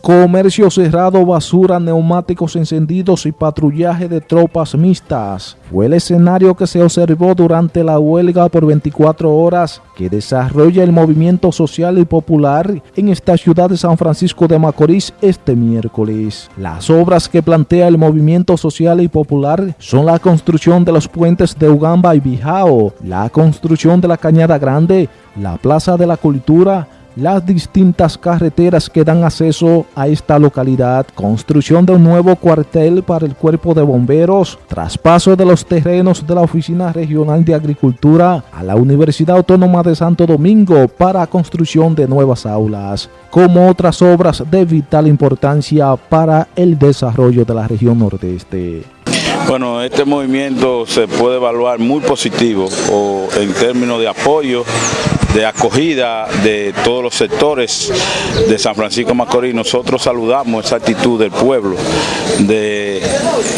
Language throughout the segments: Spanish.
Comercio cerrado, basura, neumáticos encendidos y patrullaje de tropas mixtas fue el escenario que se observó durante la huelga por 24 horas que desarrolla el movimiento social y popular en esta ciudad de San Francisco de Macorís este miércoles. Las obras que plantea el movimiento social y popular son la construcción de los puentes de Ugamba y Bijao, la construcción de la Cañada Grande, la Plaza de la Cultura, las distintas carreteras que dan acceso a esta localidad, construcción de un nuevo cuartel para el cuerpo de bomberos, traspaso de los terrenos de la Oficina Regional de Agricultura a la Universidad Autónoma de Santo Domingo para construcción de nuevas aulas, como otras obras de vital importancia para el desarrollo de la región nordeste. Bueno, este movimiento se puede evaluar muy positivo o en términos de apoyo de acogida de todos los sectores de San Francisco Macorís. Nosotros saludamos esa actitud del pueblo de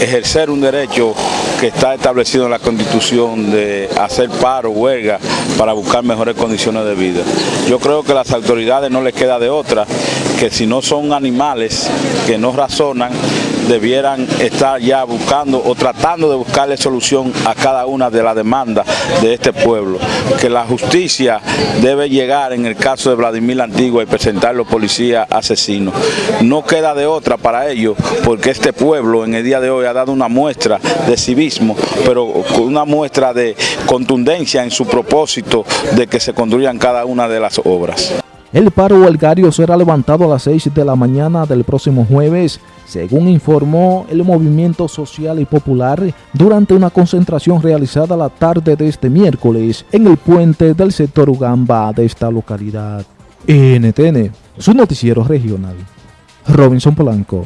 ejercer un derecho que está establecido en la Constitución de hacer paro, huelga, para buscar mejores condiciones de vida. Yo creo que a las autoridades no les queda de otra que si no son animales que no razonan, debieran estar ya buscando o tratando de buscarle solución a cada una de las demandas de este pueblo. Que la justicia debe llegar en el caso de Vladimir Antigua y presentar los policías asesinos. No queda de otra para ello, porque este pueblo en el día de hoy ha dado una muestra de civismo, pero una muestra de contundencia en su propósito de que se construyan cada una de las obras. El paro huelgario será levantado a las 6 de la mañana del próximo jueves, según informó el Movimiento Social y Popular durante una concentración realizada la tarde de este miércoles en el puente del sector Ugamba de esta localidad. NTN, su noticiero regional. Robinson Polanco.